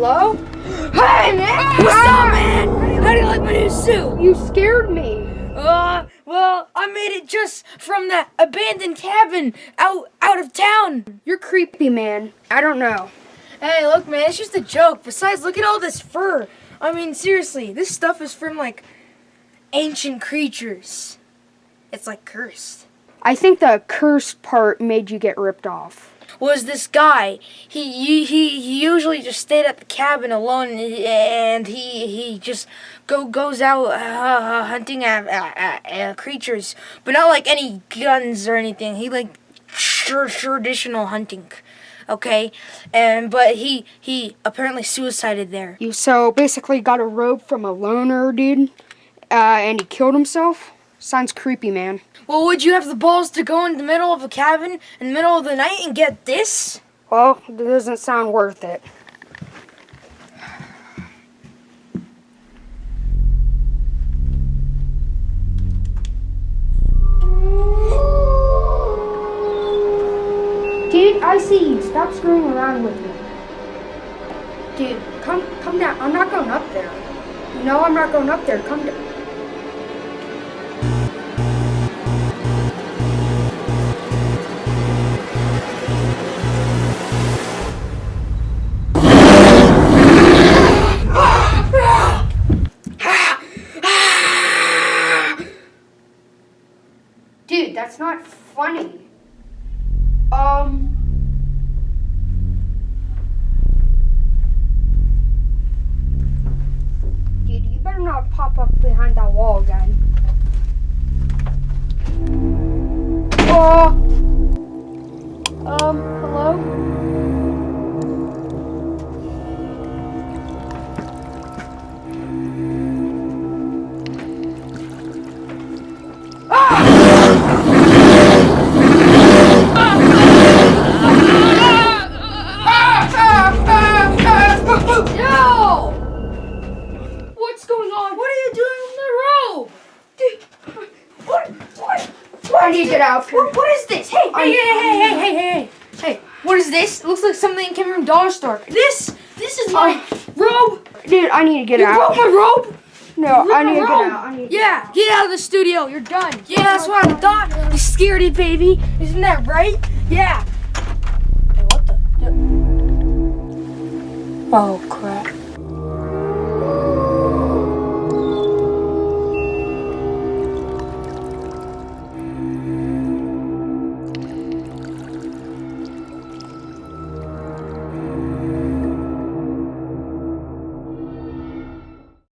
Hello? Hey, man! What's up, ah! man? How do you like my new suit? You scared me. Uh, well, I made it just from that abandoned cabin out out of town. You're creepy, man. I don't know. Hey, look, man, it's just a joke. Besides, look at all this fur. I mean, seriously, this stuff is from, like, ancient creatures. It's, like, cursed. I think the cursed part made you get ripped off. Was this guy? He he he usually just stayed at the cabin alone, and he he just go goes out uh, hunting at, at, at, creatures, but not like any guns or anything. He like traditional hunting okay and but he he apparently suicided there you so basically got a rope from a loner dude uh, and he killed himself sounds creepy man well would you have the balls to go in the middle of a cabin in the middle of the night and get this well it doesn't sound worth it Dude, I see you. Stop screwing around with me. Dude, come come down. I'm not going up there. No, I'm not going up there. Come down. Funny. Um. Dude, you better not pop up behind that wall again. I need to get out. what, what is this hey hey hey hey hey hey hey hey what is this it looks like something came from dollar store this this is my robe Dude, I need to get you out. broke my robe no, Rip I need to get out. I need Yeah, get out of the studio. You're done. Oh yeah, that's what I thought. You scaredy baby. Isn't that right? Yeah. Hey, what the- Oh crap.